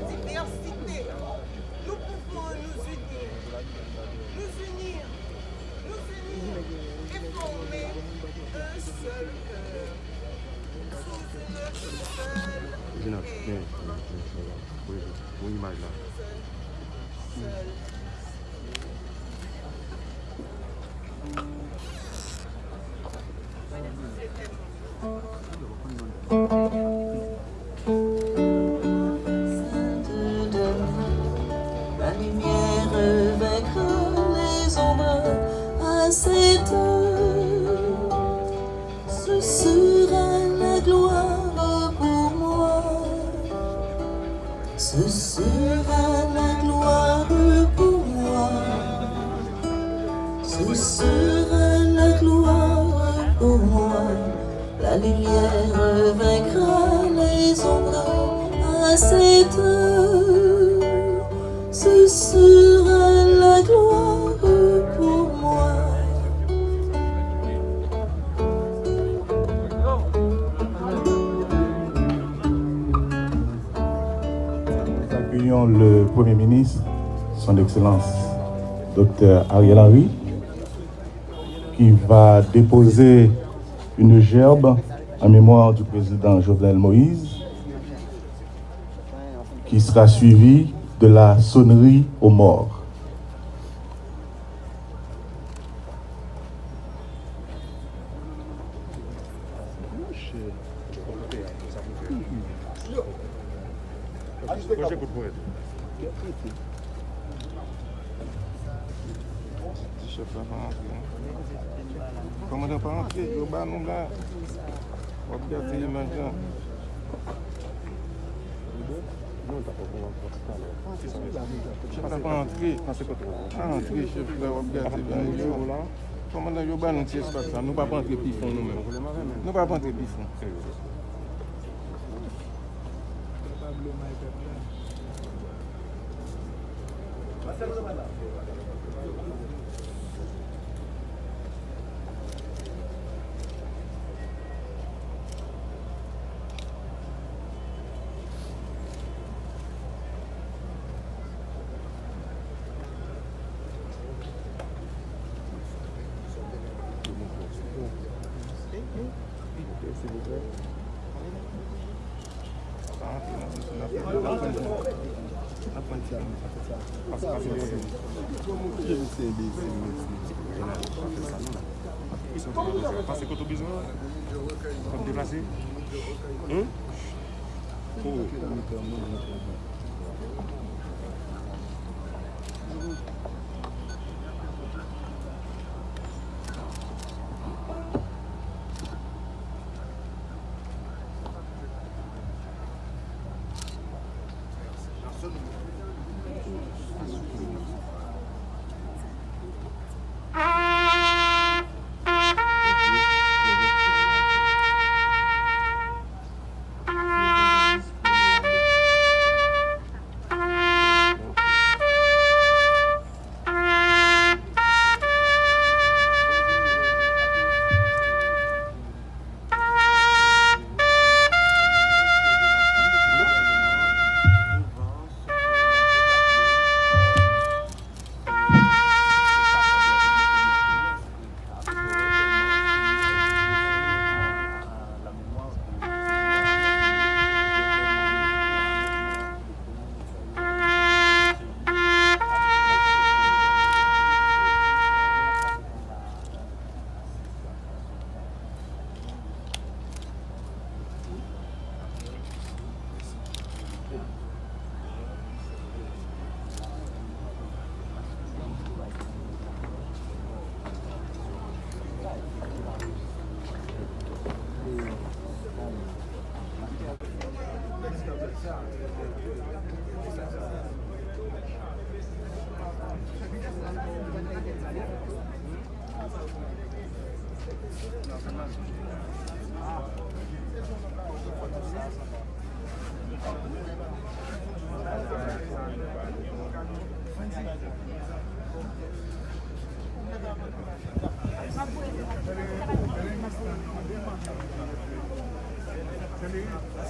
la diversité, nous pouvons nous unir, nous unir, nous unir et former un seul cœur sous une seule et bien, accueillons le Premier ministre, son Excellence Dr Ariel Henry, qui va déposer une gerbe en mémoire du président Jovenel Moïse, qui sera suivie de la sonnerie aux morts. pa antre, yo ba nou la. Wap gase yi man jan. Wap pa antre. Pa antre, chef la wap gase yi man jan. Koman la yo ba nou ti espasa, nou pa pa antre pi fon nou men. Nou pa pa antre pi fon. Pase koto bizan Kom deplase Hmm? Pou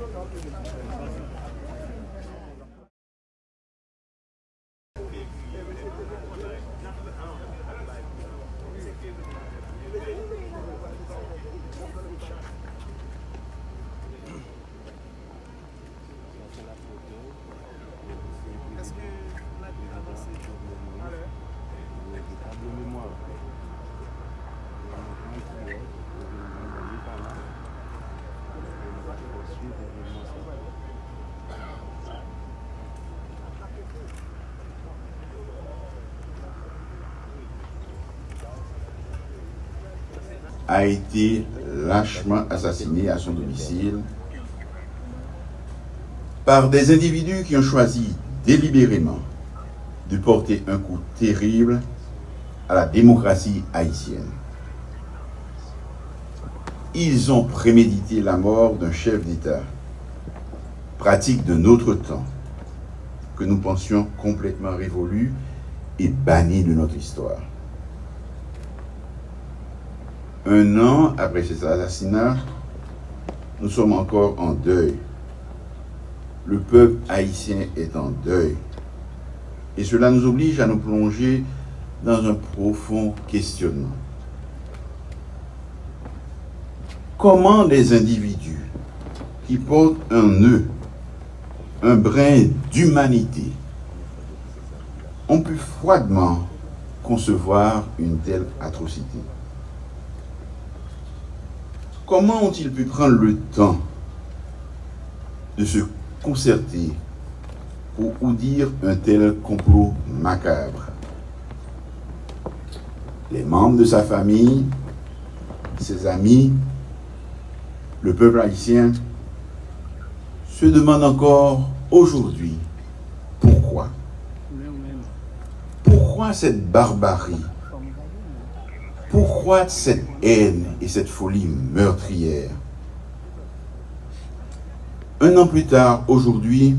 Thank you. A été lâchement assassiné à son domicile par des individus qui ont choisi délibérément de porter un coup terrible à la démocratie haïtienne. Ils ont prémédité la mort d'un chef d'État, pratique de notre temps, que nous pensions complètement révolu et banni de notre histoire. Un an après cet assassinat, nous sommes encore en deuil. Le peuple haïtien est en deuil. Et cela nous oblige à nous plonger dans un profond questionnement. Comment les individus qui portent un nœud, un brin d'humanité, ont pu froidement concevoir une telle atrocité? Comment ont-ils pu prendre le temps de se concerter pour dire un tel complot macabre? Les membres de sa famille, ses amis, le peuple haïtien se demandent encore aujourd'hui pourquoi. Pourquoi cette barbarie? Pourquoi cette haine et cette folie meurtrière? Un an plus tard, aujourd'hui,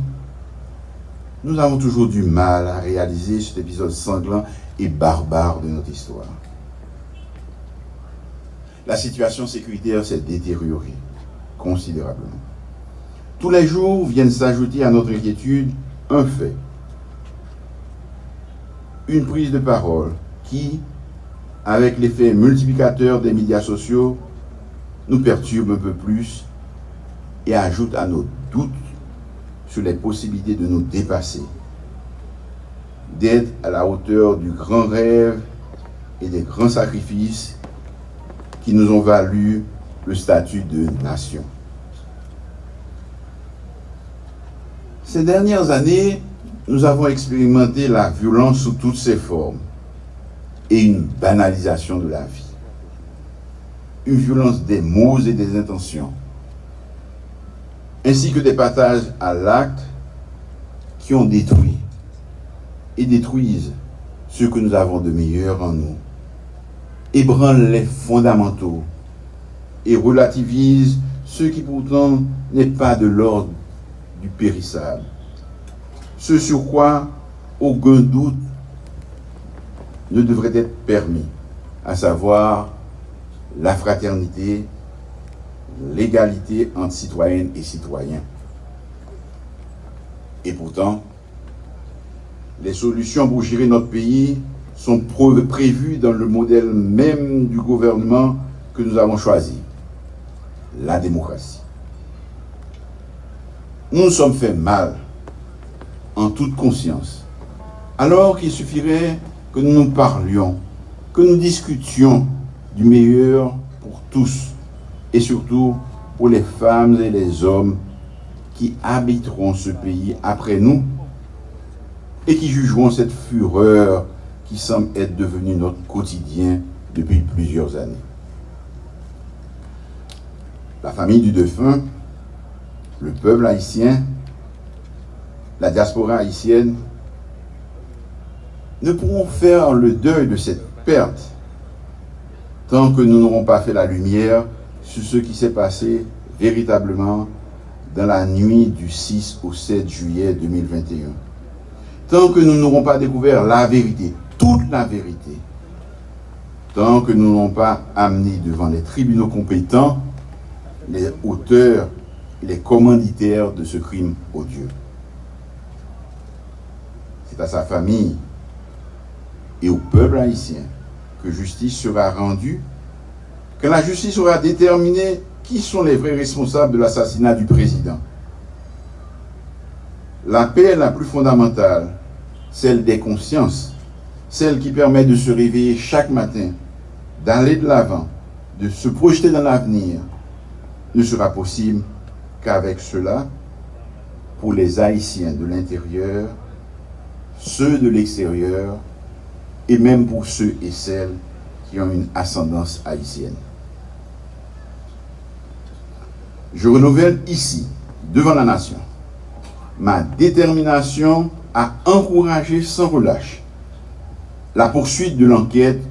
nous avons toujours du mal à réaliser cet épisode sanglant et barbare de notre histoire. La situation sécuritaire s'est détériorée considérablement. Tous les jours viennent s'ajouter à notre inquiétude un fait, une prise de parole qui, avec l'effet multiplicateur des médias sociaux, nous perturbe un peu plus et ajoute à nos doutes sur les possibilités de nous dépasser, d'être à la hauteur du grand rêve et des grands sacrifices qui nous ont valu le statut de nation. Ces dernières années, nous avons expérimenté la violence sous toutes ses formes et une banalisation de la vie. Une violence des mots et des intentions, ainsi que des partages à l'acte qui ont détruit et détruisent ce que nous avons de meilleur en nous, ébranlent les fondamentaux et relativisent ce qui pourtant n'est pas de l'ordre du périssable. Ce sur quoi aucun doute ne devrait être permis, à savoir la fraternité, l'égalité entre citoyennes et citoyens. Et pourtant, les solutions pour gérer notre pays sont prévues dans le modèle même du gouvernement que nous avons choisi, la démocratie. Nous nous sommes fait mal, en toute conscience, alors qu'il suffirait que nous nous parlions, que nous discutions du meilleur pour tous et surtout pour les femmes et les hommes qui habiteront ce pays après nous et qui jugeront cette fureur qui semble être devenue notre quotidien depuis plusieurs années. La famille du défunt, le peuple haïtien, la diaspora haïtienne ne pourrons faire le deuil de cette perte tant que nous n'aurons pas fait la lumière sur ce qui s'est passé véritablement dans la nuit du 6 au 7 juillet 2021. Tant que nous n'aurons pas découvert la vérité, toute la vérité, tant que nous n'aurons pas amené devant les tribunaux compétents les auteurs les commanditaires de ce crime odieux. C'est à sa famille et au peuple haïtien que justice sera rendue, que la justice aura déterminé qui sont les vrais responsables de l'assassinat du président. La paix la plus fondamentale, celle des consciences, celle qui permet de se réveiller chaque matin, d'aller de l'avant, de se projeter dans l'avenir, ne sera possible qu'avec cela, pour les Haïtiens de l'intérieur, ceux de l'extérieur, et même pour ceux et celles qui ont une ascendance haïtienne. je renouvelle ici, devant la nation, ma détermination à encourager sans relâche la poursuite de l'enquête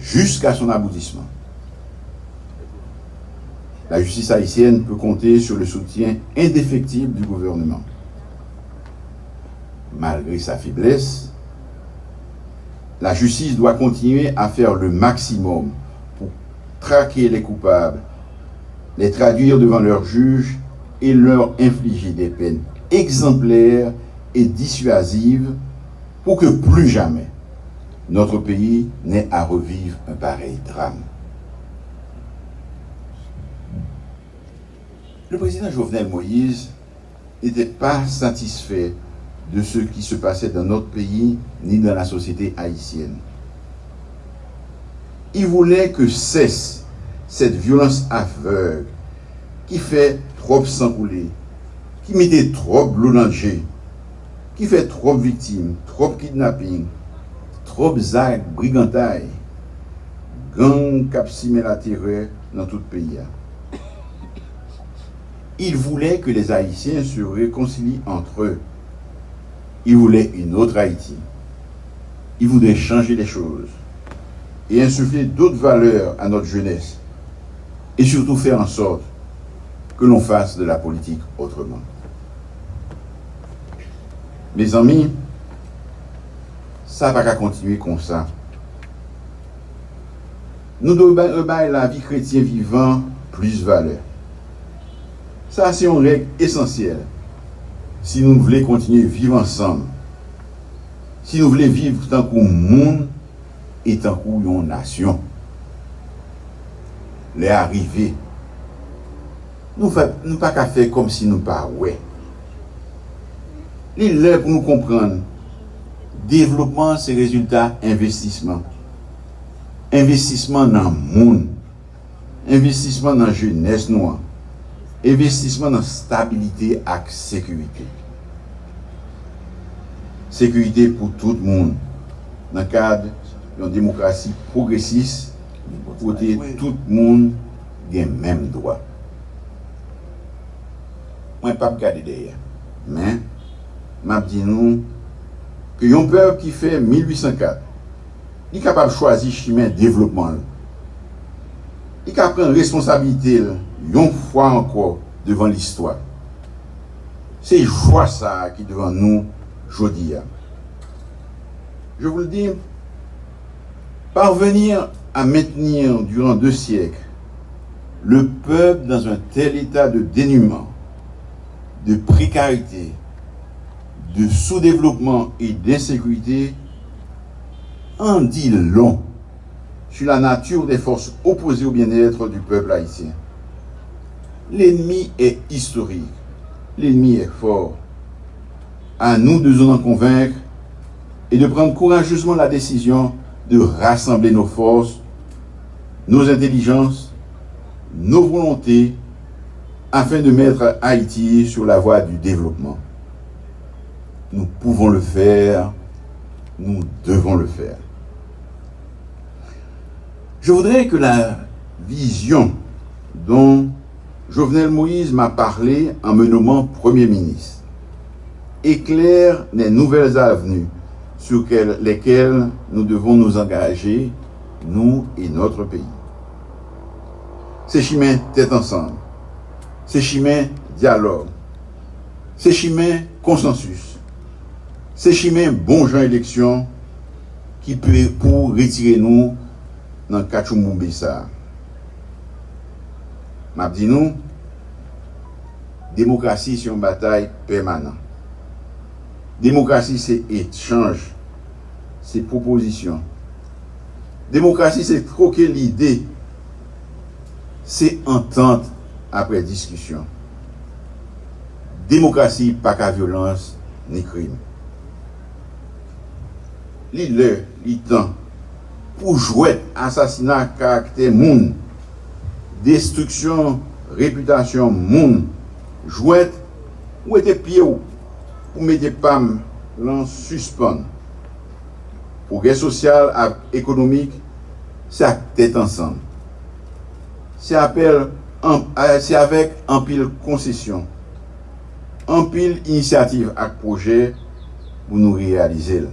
jusqu'à son aboutissement. La justice haïtienne peut compter sur le soutien indéfectible du gouvernement. Malgré sa faiblesse, la justice doit continuer à faire le maximum pour traquer les coupables, les traduire devant leurs juges et leur infliger des peines exemplaires et dissuasives pour que plus jamais notre pays n'ait à revivre un pareil drame. Le président Jovenel Moïse n'était pas satisfait de ce qui se passait dans notre pays ni dans la société haïtienne. Il voulait que cesse cette violence aveugle qui fait trop sang couler, qui mettait trop l'eau qui fait trop victimes, trop kidnapping, trop d'actes, brigantailles, gang cap la terreur dans tout le pays. Il voulait que les Haïtiens se réconcilient entre eux. Il voulait une autre Haïti. Il voulait changer les choses et insuffler d'autres valeurs à notre jeunesse et surtout faire en sorte que l'on fasse de la politique autrement. Mes amis, ça va pas continuer comme ça. Nous devons la vie chrétienne vivant plus valeur. Ça, c'est une règle essentielle. si nou vle kontinye viv ansam, si nou vle viv tankou moun, etankou yon nasyon. Le arrive, nou, fe, nou pa ka fe kom si nou pa we. Li le pou nou kompran, devlopman se rezultat investisman. Investisman nan moun, investisman nan jenes nou an, investisman nan stabilite ak sekurite. Sekurite pou tout moun nan kade yon demokrasi progresis kote tout moun gen menm doa. Mwen pap kade deye, men, map di nou, ke yon pev ki fe 1804, li kapap chwazi chimè devlopman lè. Li kap pren responsabilite lè, yon fois encore devant l'histoire. C'est joie ça qui est devant nous aujourd'hui. Je vous le dis, parvenir à maintenir durant deux siècles le peuple dans un tel état de dénuement, de précarité, de sous-développement et d'insécurité en dit long sur la nature des forces opposées au bien-être du peuple haïtien. L'ennemi est historique, l'ennemi est fort. À nous de nous en convaincre et de prendre courageusement la décision de rassembler nos forces, nos intelligences, nos volontés afin de mettre Haïti sur la voie du développement. Nous pouvons le faire, nous devons le faire. Je voudrais que la vision dont Jovenel Moïse m'a parlé en me nommant Premier ministre. Éclaire les nouvelles avenues sur lesquelles nous devons nous engager, nous et notre pays. Ces chemins tête ensemble. C'est chemin dialogue, c'est chemin consensus, c'est chemin bon gens élection qui peut pour retirer nous dans le Map di nou, demokrasi se yon batay permanent. Demokrasi se etchange, se proposisyon. Demokrasi se troke l'ide, se entente apre diskusyon. Demokrasi pa ka violans ni krim. Li le, li tan, pou jwet asasina karakter moun, destruksyon, reputasyon moun, jwet ou ete pye ou pou mette pam lan suspon. Progrè sosyal ak ekonomik, se euh, ak tèt ansan. Se apel, an, se avèk anpil konsesyon, anpil inisiativ ak projè pou nou realize l.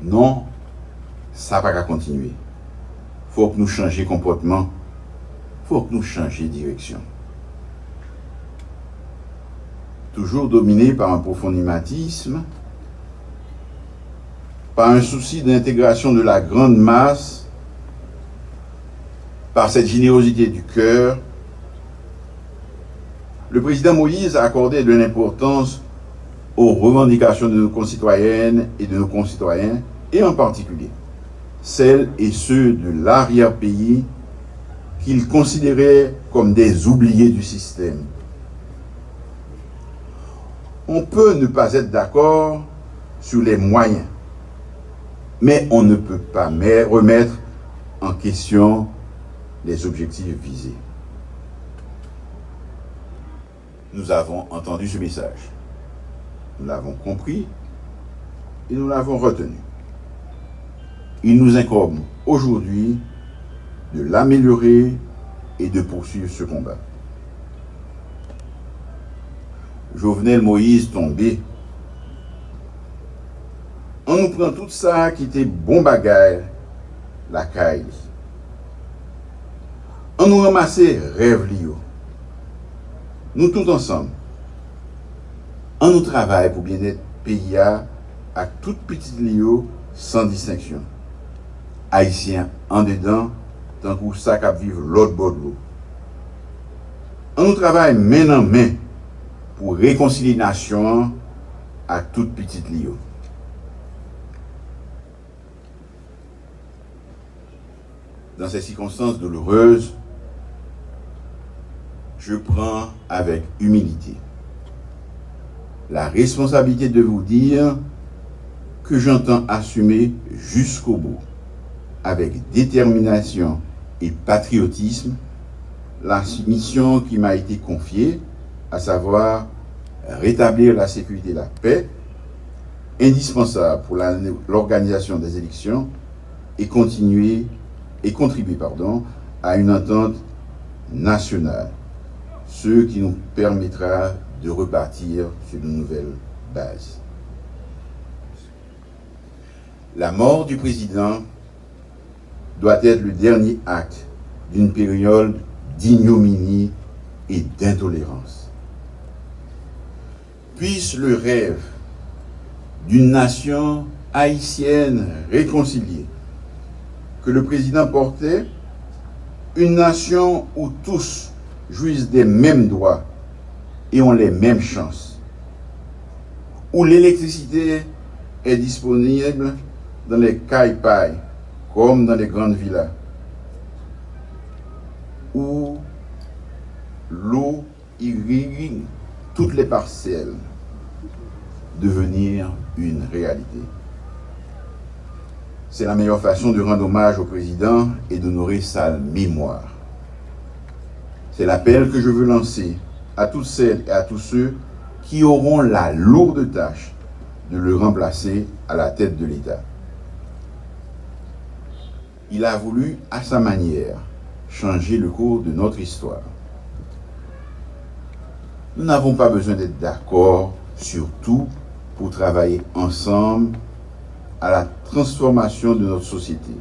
Non, sa pa ka kontinuye. Faut que nous changions comportement. faut que nous changions direction. Toujours dominé par un profond par un souci d'intégration de la grande masse, par cette générosité du cœur, le président Moïse a accordé de l'importance aux revendications de nos concitoyennes et de nos concitoyens, et en particulier celles et ceux de l'arrière-pays qu'il considérait comme des oubliés du système. On peut ne pas être d'accord sur les moyens, mais on ne peut pas remettre en question les objectifs visés. Nous avons entendu ce message. Nous l'avons compris et nous l'avons retenu. Il nous incombe aujourd'hui de l'améliorer et de poursuivre ce combat. Jovenel Moïse tombé. On nous prend tout ça qui était bon bagaille, la caille. On nous ramasse rêve lio. Nous tous ensemble. On nous travaille pour bien-être pays à toute petite lio sans distinction. Haïtiens en dedans, tant que ça qui vivre l'autre bord de l'eau. On nous travaille main en main pour réconcilier nation à toute petite lio. Dans ces circonstances douloureuses, je prends avec humilité la responsabilité de vous dire que j'entends assumer jusqu'au bout, avec détermination et patriotisme, la mission qui m'a été confiée, à savoir rétablir la sécurité et la paix, indispensable pour l'organisation des élections et continuer et contribuer pardon, à une entente nationale ce qui nous permettra de repartir sur de nouvelles bases. La mort du président doit être le dernier acte d'une période d'ignominie et d'intolérance. Puisse le rêve d'une nation haïtienne réconciliée que le président portait, une nation où tous jouissent des mêmes droits et ont les mêmes chances. Où l'électricité est disponible dans les cailles comme dans les grandes villas. Où l'eau irrigue toutes les parcelles devenir une réalité. C'est la meilleure façon de rendre hommage au président et d'honorer sa mémoire. C'est l'appel que je veux lancer à toutes celles et à tous ceux qui auront la lourde tâche de le remplacer à la tête de l'État. Il a voulu, à sa manière, changer le cours de notre histoire. Nous n'avons pas besoin d'être d'accord sur tout pour travailler ensemble à la transformation de notre société.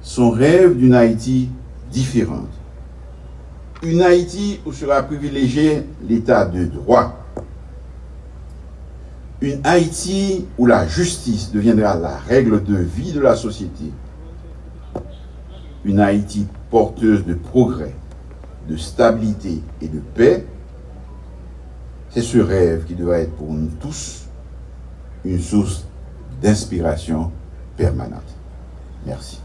Son rêve d'une Haïti différente. Une Haïti où sera privilégié l'état de droit. Une Haïti où la justice deviendra la règle de vie de la société. Une Haïti porteuse de progrès, de stabilité et de paix. C'est ce rêve qui doit être pour nous tous une source d'inspiration permanente. Merci.